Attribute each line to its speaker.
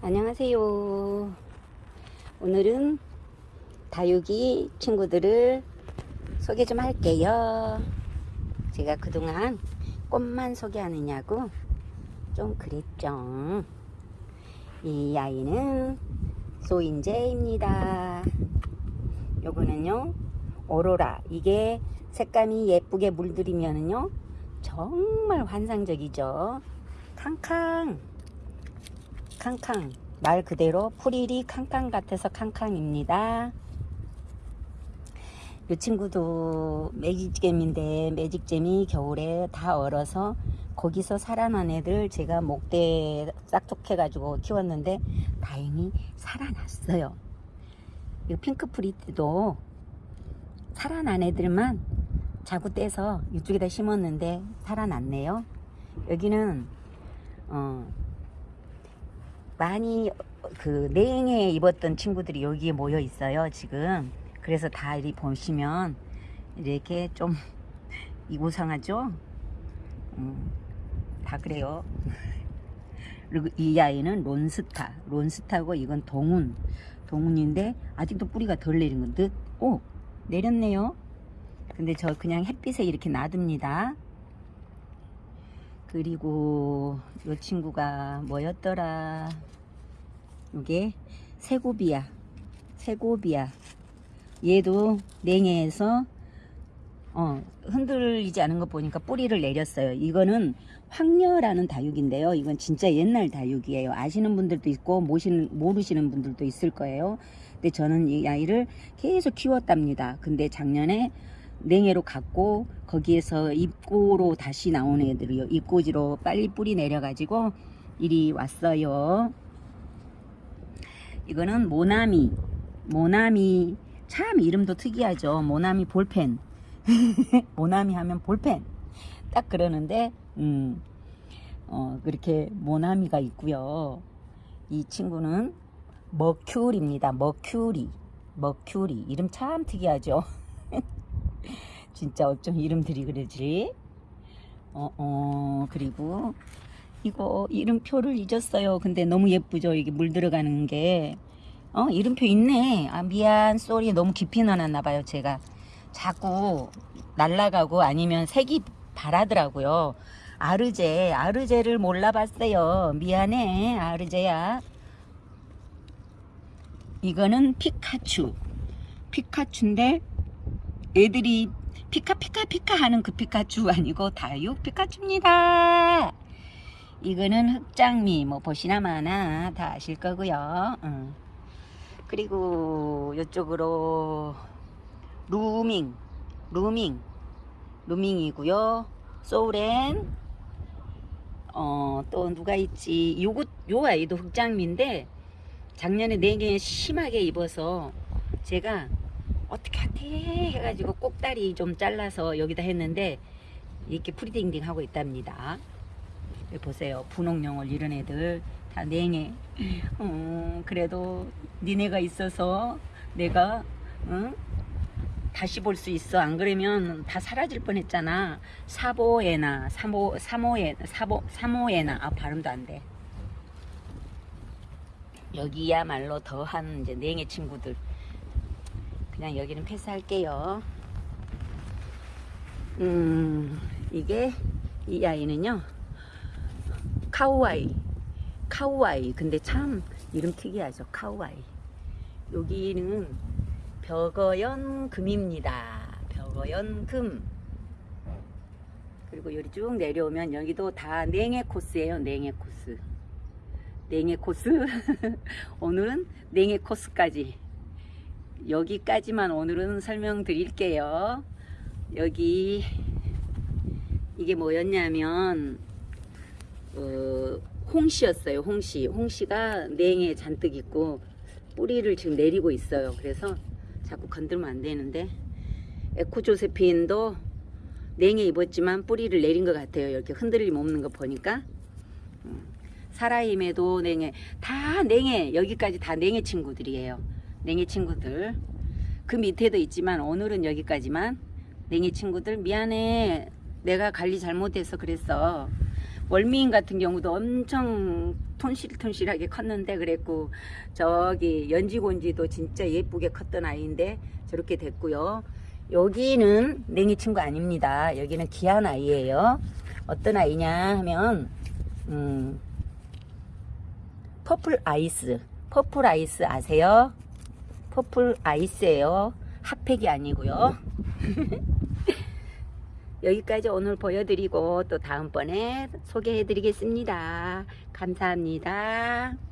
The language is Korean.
Speaker 1: 안녕하세요. 오늘은 다육이 친구들을 소개 좀 할게요. 제가 그동안 꽃만 소개하느냐고 좀 그랬죠. 이 아이는 소인재입니다. 요거는요, 오로라. 이게 색감이 예쁘게 물들이면은요, 정말 환상적이죠. 캉캉. 캉캉. 말 그대로 풀일이 캉캉 같아서 캉캉입니다. 이 친구도 매직잼인데 매직잼이 겨울에 다 얼어서 거기서 살아난 애들 제가 목대 싹둑해 가지고 키웠는데 다행히 살아났어요. 이 핑크프리 때도 살아난 애들만 자구 떼서 이쪽에다 심었는데 살아났네요. 여기는 어 많이 그 냉해 입었던 친구들이 여기에 모여 있어요 지금. 그래서 다 이리 보시면 이렇게 좀 이고상하죠? 음, 다 그래요. 그리고 이 아이는 론스타. 론스타고 이건 동운. 동운인데 아직도 뿌리가 덜 내린 건듯오 내렸네요. 근데 저 그냥 햇빛에 이렇게 놔둡니다 그리고 이 친구가 뭐였더라? 이게 세고비야. 세고비야. 얘도 냉해에서 어, 흔들리지 않은 거 보니까 뿌리를 내렸어요. 이거는 황녀라는 다육인데요. 이건 진짜 옛날 다육이에요. 아시는 분들도 있고 모시는, 모르시는 분들도 있을 거예요. 근데 저는 이 아이를 계속 키웠답니다. 근데 작년에 냉해로 갔고 거기에서 입고로 다시 나온 애들이요 입고지로 빨리 뿌리 내려 가지고 이리 왔어요. 이거는 모나미. 모나미 참 이름도 특이하죠. 모나미 볼펜. 모나미 하면 볼펜. 딱 그러는데 음, 어, 그렇게 모나미가 있고요. 이 친구는 머큐리입니다. 머큐리. 머큐리. 이름 참 특이하죠 진짜 어쩜 이름들이 그러지? 어, 어, 그리고 이거 이름표를 잊었어요. 근데 너무 예쁘죠? 이게 물 들어가는 게. 어, 이름표 있네. 아, 미안. sorry. 너무 깊이 넣어놨나 봐요. 제가. 자꾸 날라가고 아니면 색이 바라더라고요. 아르제. 아르제를 몰라봤어요. 미안해. 아르제야. 이거는 피카츄. 피카츄인데 애들이 피카 피카 피카 하는 그 피카츄 아니고 다육 피카츄입니다. 이거는 흑장미 뭐 보시나 마나 다 아실 거고요. 응. 그리고 이쪽으로 루밍 루밍 루밍이고요. 소렌 어, 또 누가 있지 요거 요 아이도 흑장미인데 작년에 냉해 심하게 입어서 제가 어떻게 하지 해가지고 꼭다리 좀 잘라서 여기다 했는데 이렇게 푸르딩딩 하고 있답니다. 보세요. 분홍용을 이런 애들 다 냉해. 음, 그래도 니네가 있어서 내가 응? 다시 볼 수 있어. 안 그러면 다 사라질 뻔했잖아. 사보에나 사모 사모에 사보 사모에나. 아 발음도 안돼. 여기야말로 더한 이제 냉해 친구들 그냥 여기는 패스할게요. 음 이게 이 아이는요 카우아이. 카우아이. 근데 참 이름 특이하죠 카우아이. 여기는 벽어연 금입니다. 벽어연 금. 그리고 여기 쭉 내려오면 여기도 다 냉해 코스예요 냉해 코스. 냉해 코스. 오늘은 냉해 코스까지 여기까지만 오늘은 설명드릴게요. 여기 이게 뭐였냐면 어, 홍시였어요. 홍시. 홍시가 냉에 잔뜩 있고 뿌리를 지금 내리고 있어요. 그래서 자꾸 건들면 안 되는데 에코 조세핀도 냉에 입었지만 뿌리를 내린 것 같아요. 이렇게 흔들림 없는 거 보니까 음, 사라임에도 냉해 다 냉해 여기까지 다 냉해 친구들이에요. 냉이 친구들 그 밑에도 있지만 오늘은 여기까지만 냉해 친구들 미안해 내가 관리 잘못해서 그랬어 월미인 같은 경우도 엄청 튼실튼실하게 컸는데 그랬고 저기 연지곤지도 진짜 예쁘게 컸던 아이인데 저렇게 됐고요. 여기는 냉해 친구 아닙니다. 여기는 귀한 아이예요. 어떤 아이냐 하면 음, 퍼플 아이스. 퍼플 아이스 아세요? 퍼플 아이스예요. 핫팩이 아니고요. 여기까지 오늘 보여드리고 또 다음번에 소개해 드리겠습니다. 감사합니다.